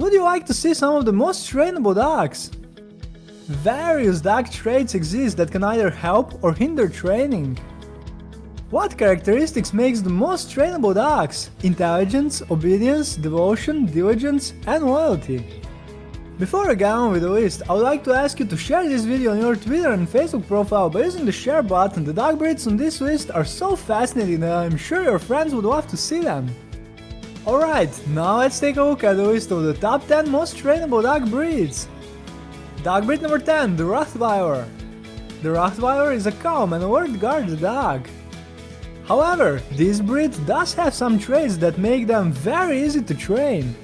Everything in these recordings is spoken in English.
Would you like to see some of the most trainable dogs? Various dog traits exist that can either help or hinder training. What characteristics makes the most trainable dogs? Intelligence, obedience, devotion, diligence and loyalty. Before I get on with the list, I would like to ask you to share this video on your Twitter and Facebook profile by using the share button. The dog breeds on this list are so fascinating that I'm sure your friends would love to see them. Alright, now let's take a look at the list of the top 10 most trainable dog breeds. Dog breed number 10, the Rottweiler. The Rottweiler is a calm and alert guard dog. However, this breed does have some traits that make them very easy to train.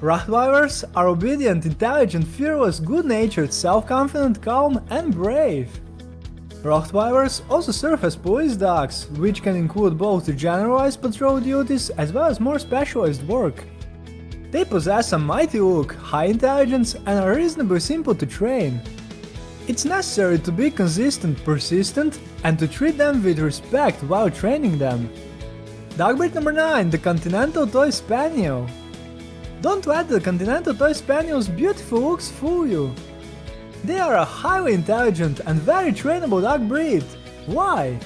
Rottweilers are obedient, intelligent, fearless, good-natured, self-confident, calm and brave. Rottweilers also serve as police dogs, which can include both generalized patrol duties as well as more specialized work. They possess a mighty look, high intelligence and are reasonably simple to train. It's necessary to be consistent, persistent, and to treat them with respect while training them. Dog breed number 9, the Continental Toy Spaniel. Don't let the Continental Toy Spaniel's beautiful looks fool you. They are a highly intelligent and very trainable dog breed. Why?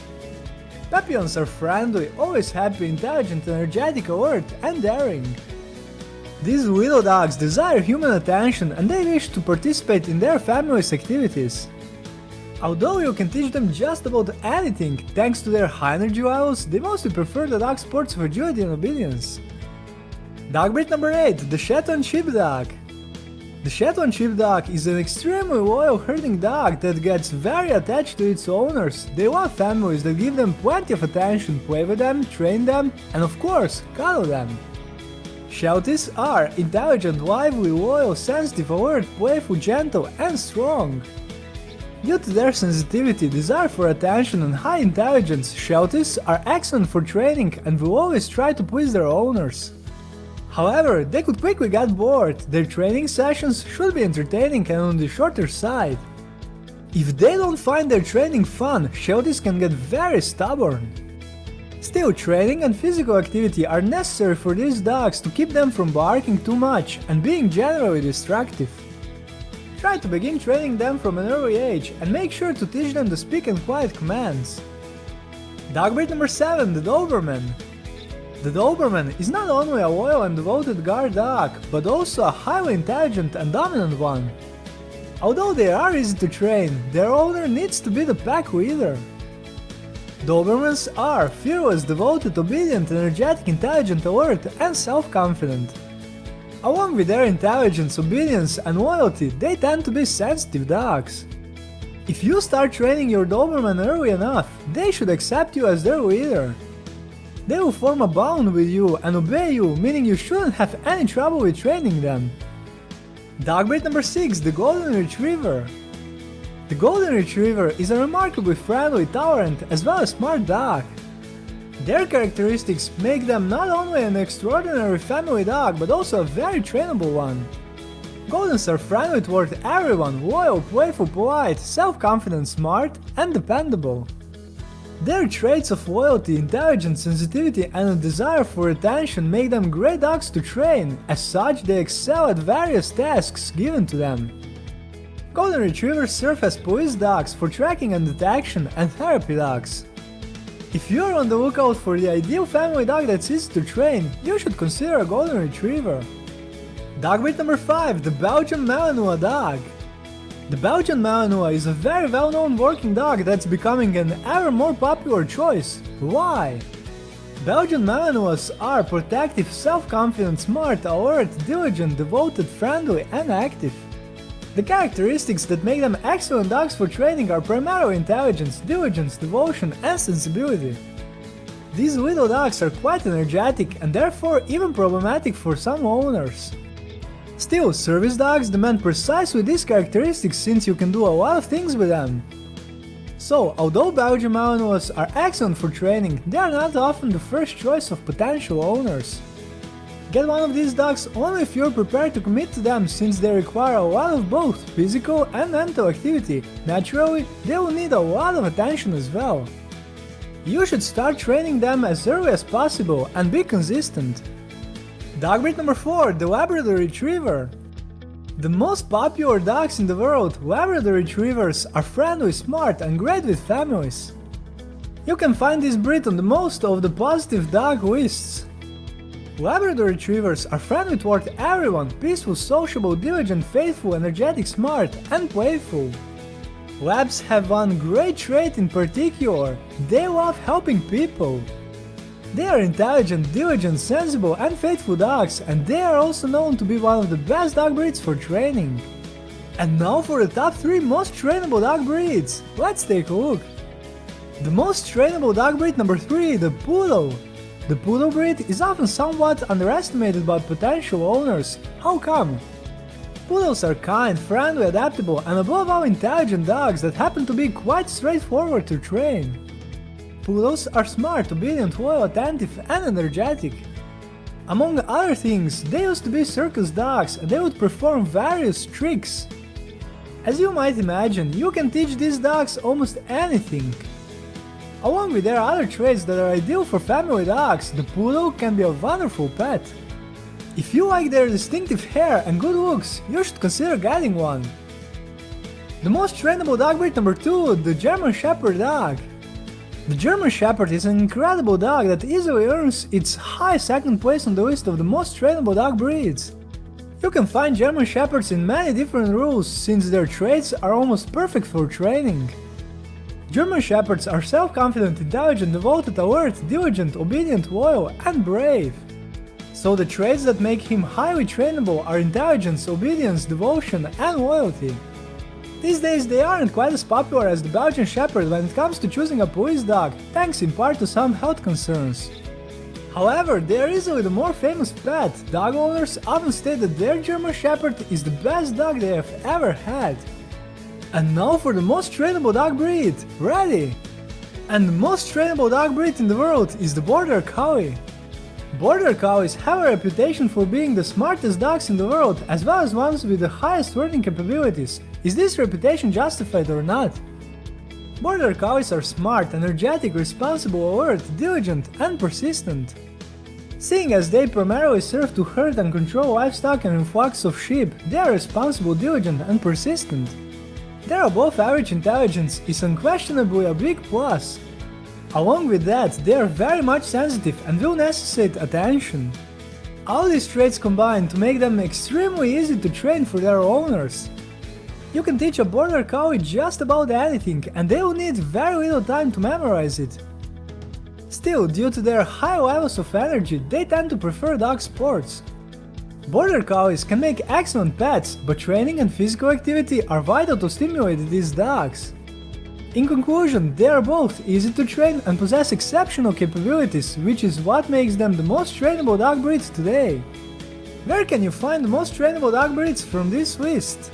Papillons are friendly, always happy, intelligent, energetic, alert, and daring. These little dogs desire human attention and they wish to participate in their family's activities. Although you can teach them just about anything, thanks to their high energy levels, they mostly prefer the dog sports of agility and obedience. Dog breed number 8, the Shetland Sheepdog. The Shetland Sheepdog is an extremely loyal herding dog that gets very attached to its owners. They love families that give them plenty of attention, play with them, train them, and of course, cuddle them. Shelties are intelligent, lively, loyal, sensitive, alert, playful, gentle, and strong. Due to their sensitivity, desire for attention and high intelligence, Shelties are excellent for training and will always try to please their owners. However, they could quickly get bored, their training sessions should be entertaining and on the shorter side. If they don't find their training fun, Shelties can get very stubborn. Still, training and physical activity are necessary for these dogs to keep them from barking too much and being generally destructive. Try to begin training them from an early age and make sure to teach them to speak and quiet commands. Dog breed number 7, the Doberman. The Doberman is not only a loyal and devoted guard dog, but also a highly intelligent and dominant one. Although they are easy to train, their owner needs to be the pack leader. Dobermans are fearless, devoted, obedient, energetic, intelligent, alert, and self-confident. Along with their intelligence, obedience, and loyalty, they tend to be sensitive dogs. If you start training your Doberman early enough, they should accept you as their leader. They will form a bond with you and obey you, meaning you shouldn't have any trouble with training them. Dog breed number 6, the Golden Retriever. The Golden Retriever is a remarkably friendly, tolerant, as well as smart dog. Their characteristics make them not only an extraordinary family dog, but also a very trainable one. Goldens are friendly toward everyone, loyal, playful, polite, self-confident, smart, and dependable. Their traits of loyalty, intelligence, sensitivity, and a desire for attention make them great dogs to train, as such they excel at various tasks given to them. Golden Retrievers serve as police dogs for tracking and detection and therapy dogs. If you're on the lookout for the ideal family dog that's easy to train, you should consider a Golden Retriever. Dog breed number 5, the Belgian Malinois dog. The Belgian Malinois is a very well-known working dog that's becoming an ever more popular choice. Why? Belgian Malinois are protective, self-confident, smart, alert, diligent, devoted, friendly and active. The characteristics that make them excellent dogs for training are primarily intelligence, diligence, devotion and sensibility. These little dogs are quite energetic and therefore even problematic for some owners. Still, service dogs demand precisely these characteristics since you can do a lot of things with them. So, although Belgian Malinois are excellent for training, they are not often the first choice of potential owners. Get one of these dogs only if you're prepared to commit to them since they require a lot of both physical and mental activity, naturally they will need a lot of attention as well. You should start training them as early as possible and be consistent. Dog breed number 4, the Labrador Retriever. The most popular dogs in the world, Labrador Retrievers, are friendly, smart and great with families. You can find this breed on the most of the positive dog lists. Labrador Retrievers are friendly toward everyone, peaceful, sociable, diligent, faithful, energetic, smart and playful. Labs have one great trait in particular, they love helping people. They are intelligent, diligent, sensible and faithful dogs and they are also known to be one of the best dog breeds for training. And now for the top 3 most trainable dog breeds, let's take a look. The most trainable dog breed number 3, the Poodle. The Poodle breed is often somewhat underestimated by potential owners, how come? Poodles are kind, friendly, adaptable and above all intelligent dogs that happen to be quite straightforward to train. Poodles are smart, obedient, loyal, attentive and energetic. Among other things, they used to be circus dogs and they would perform various tricks. As you might imagine, you can teach these dogs almost anything. Along with their other traits that are ideal for family dogs, the poodle can be a wonderful pet. If you like their distinctive hair and good looks, you should consider getting one. The most trainable dog breed number 2, the German Shepherd dog. The German Shepherd is an incredible dog that easily earns its high second place on the list of the most trainable dog breeds. You can find German Shepherds in many different rules since their traits are almost perfect for training. German Shepherds are self-confident, intelligent, devoted, alert, diligent, obedient, loyal and brave. So the traits that make him highly trainable are intelligence, obedience, devotion and loyalty. These days they aren't quite as popular as the Belgian Shepherd when it comes to choosing a police dog, thanks in part to some health concerns. However, they are easily the more famous pet, dog owners often state that their German Shepherd is the best dog they have ever had. And now for the most trainable dog breed, ready! And the most trainable dog breed in the world is the Border Collie. Border Collies have a reputation for being the smartest dogs in the world as well as ones with the highest learning capabilities. Is this reputation justified or not? Border Collies are smart, energetic, responsible, alert, diligent and persistent. Seeing as they primarily serve to herd and control livestock and flocks of sheep, they are responsible, diligent and persistent. Their above average intelligence is unquestionably a big plus, Along with that, they are very much sensitive and will necessitate attention. All these traits combine to make them extremely easy to train for their owners. You can teach a border collie just about anything and they will need very little time to memorize it. Still, due to their high levels of energy, they tend to prefer dog sports. Border collies can make excellent pets, but training and physical activity are vital to stimulate these dogs. In conclusion, they are both easy to train and possess exceptional capabilities, which is what makes them the most trainable dog breeds today. Where can you find the most trainable dog breeds from this list?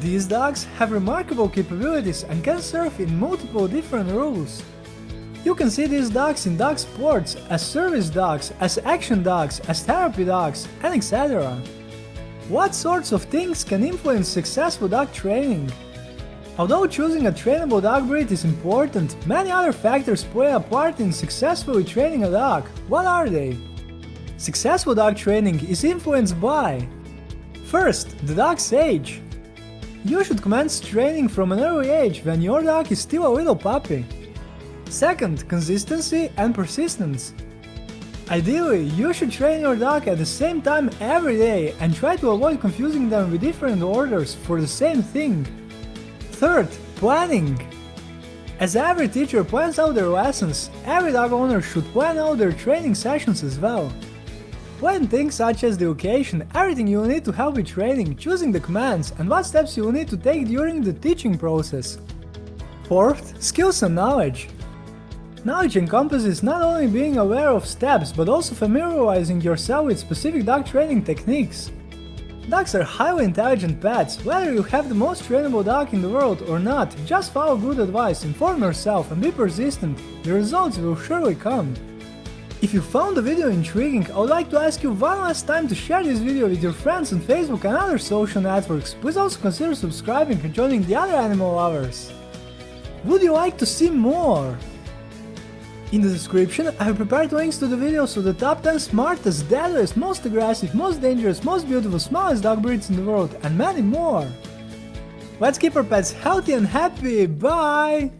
These dogs have remarkable capabilities and can serve in multiple different roles. You can see these dogs in dog sports, as service dogs, as action dogs, as therapy dogs, and etc. What sorts of things can influence successful dog training? Although choosing a trainable dog breed is important, many other factors play a part in successfully training a dog. What are they? Successful dog training is influenced by First, the dog's age. You should commence training from an early age when your dog is still a little puppy. Second, consistency and persistence. Ideally, you should train your dog at the same time every day and try to avoid confusing them with different orders for the same thing. Third, planning. As every teacher plans out their lessons, every dog owner should plan out their training sessions as well. Plan things such as the location, everything you will need to help with training, choosing the commands, and what steps you will need to take during the teaching process. Fourth, skills and knowledge. Knowledge encompasses not only being aware of steps, but also familiarizing yourself with specific dog training techniques. Dogs are highly intelligent pets, whether you have the most trainable dog in the world or not, just follow good advice, inform yourself and be persistent, the results will surely come. If you found the video intriguing, I would like to ask you one last time to share this video with your friends on Facebook and other social networks, please also consider subscribing and joining the other animal lovers. Would you like to see more? In the description, I have prepared links to the videos of the top 10 smartest, deadliest, most aggressive, most dangerous, most beautiful, smallest dog breeds in the world, and many more. Let's keep our pets healthy and happy, bye!